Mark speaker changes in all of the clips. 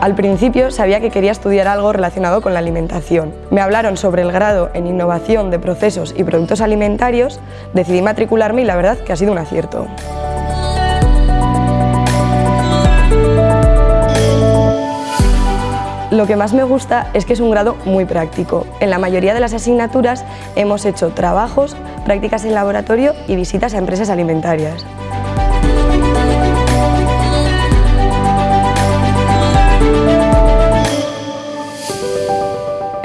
Speaker 1: Al principio sabía que quería estudiar algo relacionado con la alimentación. Me hablaron sobre el grado en innovación de procesos y productos alimentarios, decidí matricularme y la verdad que ha sido un acierto. Lo que más me gusta es que es un grado muy práctico. En la mayoría de las asignaturas hemos hecho trabajos, prácticas en laboratorio y visitas a empresas alimentarias.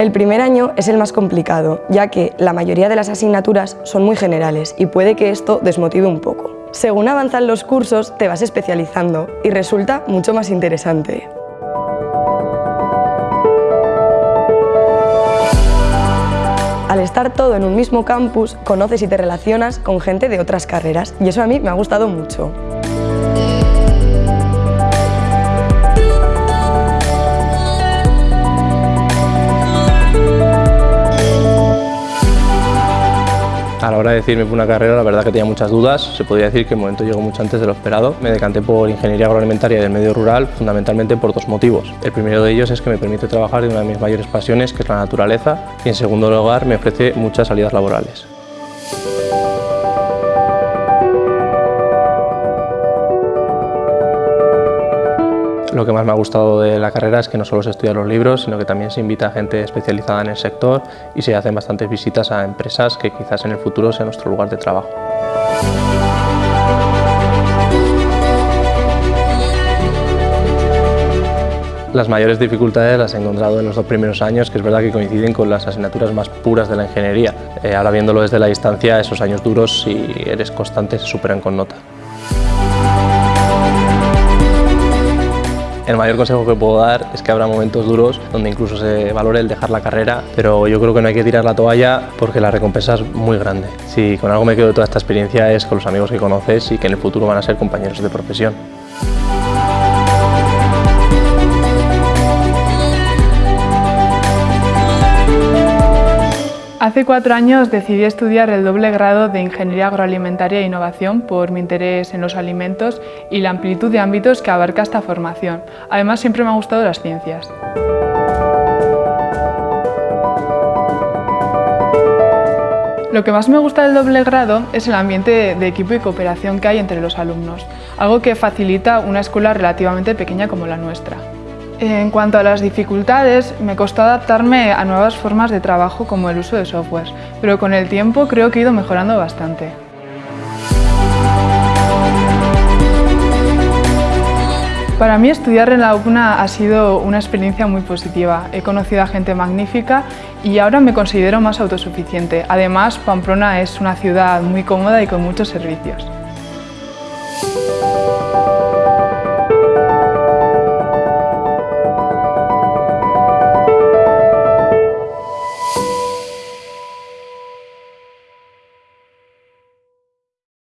Speaker 1: El primer año es el más complicado, ya que la mayoría de las asignaturas son muy generales y puede que esto desmotive un poco. Según avanzan los cursos, te vas especializando y resulta mucho más interesante. Al estar todo en un mismo campus, conoces y te relacionas con gente de otras carreras y eso a mí me ha gustado mucho.
Speaker 2: A la hora de decirme por una carrera, la verdad que tenía muchas dudas. Se podría decir que el momento llegó mucho antes de lo esperado. Me decanté por Ingeniería Agroalimentaria del Medio Rural, fundamentalmente por dos motivos. El primero de ellos es que me permite trabajar de una de mis mayores pasiones, que es la naturaleza, y en segundo lugar me ofrece muchas salidas laborales. Lo que más me ha gustado de la carrera es que no solo se estudian los libros, sino que también se invita a gente especializada en el sector y se hacen bastantes visitas a empresas que quizás en el futuro sea nuestro lugar de trabajo. Las mayores dificultades las he encontrado en los dos primeros años, que es verdad que coinciden con las asignaturas más puras de la ingeniería. Eh, ahora viéndolo desde la distancia, esos años duros, si eres constante, se superan con nota. El mayor consejo que puedo dar es que habrá momentos duros donde incluso se valore el dejar la carrera, pero yo creo que no hay que tirar la toalla porque la recompensa es muy grande. Si con algo me quedo de toda esta experiencia es con los amigos que conoces y que en el futuro van a ser compañeros de profesión.
Speaker 3: Hace cuatro años decidí estudiar el doble grado de Ingeniería Agroalimentaria e Innovación por mi interés en los alimentos y la amplitud de ámbitos que abarca esta formación. Además, siempre me han gustado las ciencias. Lo que más me gusta del doble grado es el ambiente de equipo y cooperación que hay entre los alumnos, algo que facilita una escuela relativamente pequeña como la nuestra. En cuanto a las dificultades, me costó adaptarme a nuevas formas de trabajo como el uso de software, pero con el tiempo creo que he ido mejorando bastante. Para mí estudiar en la UPNA ha sido una experiencia muy positiva. He conocido a gente magnífica y ahora me considero más autosuficiente. Además, Pamplona es una ciudad muy cómoda y con muchos servicios.